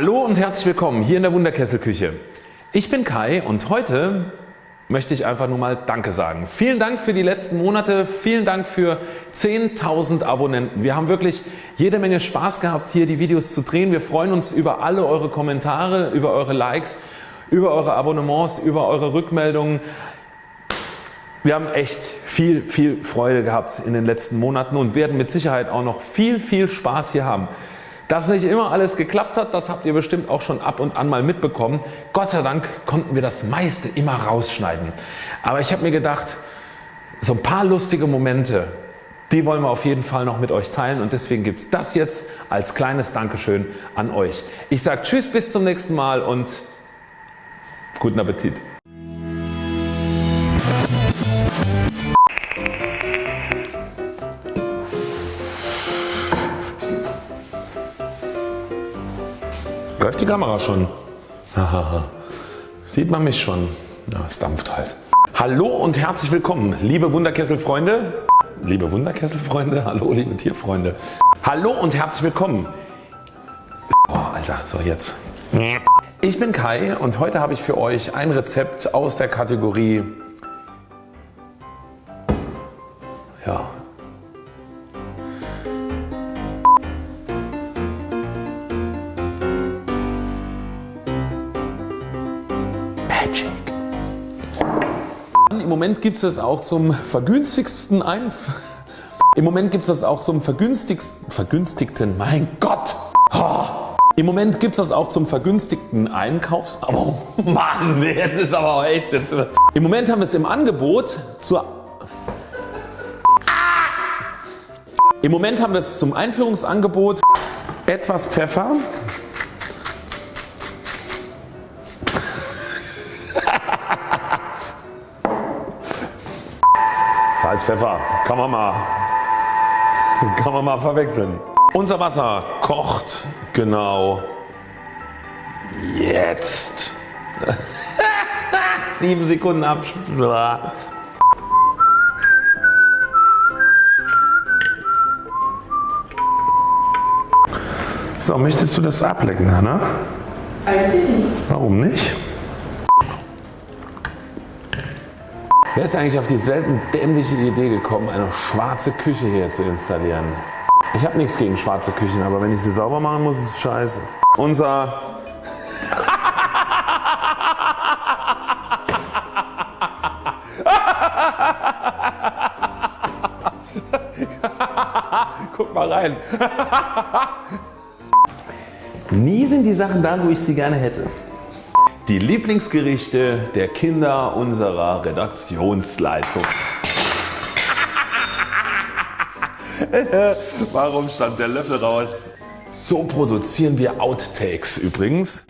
Hallo und herzlich willkommen hier in der Wunderkesselküche. Ich bin Kai und heute möchte ich einfach nur mal Danke sagen. Vielen Dank für die letzten Monate, vielen Dank für 10.000 Abonnenten. Wir haben wirklich jede Menge Spaß gehabt hier die Videos zu drehen. Wir freuen uns über alle eure Kommentare, über eure Likes, über eure Abonnements, über eure Rückmeldungen. Wir haben echt viel, viel Freude gehabt in den letzten Monaten und werden mit Sicherheit auch noch viel, viel Spaß hier haben. Dass nicht immer alles geklappt hat, das habt ihr bestimmt auch schon ab und an mal mitbekommen. Gott sei Dank konnten wir das meiste immer rausschneiden. Aber ich habe mir gedacht, so ein paar lustige Momente, die wollen wir auf jeden Fall noch mit euch teilen und deswegen gibt es das jetzt als kleines Dankeschön an euch. Ich sage Tschüss bis zum nächsten Mal und guten Appetit. Läuft die Kamera schon? Sieht man mich schon? Ja, es dampft halt. Hallo und herzlich willkommen liebe Wunderkesselfreunde. Liebe Wunderkesselfreunde, hallo liebe Tierfreunde. Hallo und herzlich willkommen. Oh Alter, so jetzt. Ich bin Kai und heute habe ich für euch ein Rezept aus der Kategorie ja, Im Moment gibt es auch zum vergünstigsten Einf Im Moment gibt es das auch zum vergünstigsten, vergünstigten, mein Gott. Oh. Im Moment gibt es das auch zum vergünstigten Einkaufs... Oh Mann, jetzt ist aber auch echt... Jetzt. Im Moment haben wir es im Angebot zur... Im Moment haben wir es zum Einführungsangebot etwas Pfeffer, Pfeffer, kann man mal, kann man mal verwechseln. Unser Wasser kocht genau jetzt. 7 Sekunden ab. So, möchtest du das ablecken, Hanna? Eigentlich nicht. Warum nicht? Wer ist eigentlich auf die selten dämliche Idee gekommen eine schwarze Küche hier zu installieren? Ich habe nichts gegen schwarze Küchen, aber wenn ich sie sauber machen muss, ist es scheiße. Unser Guck mal rein. Nie sind die Sachen da, wo ich sie gerne hätte. Die Lieblingsgerichte der Kinder unserer Redaktionsleitung. Warum stand der Löffel raus? So produzieren wir Outtakes übrigens.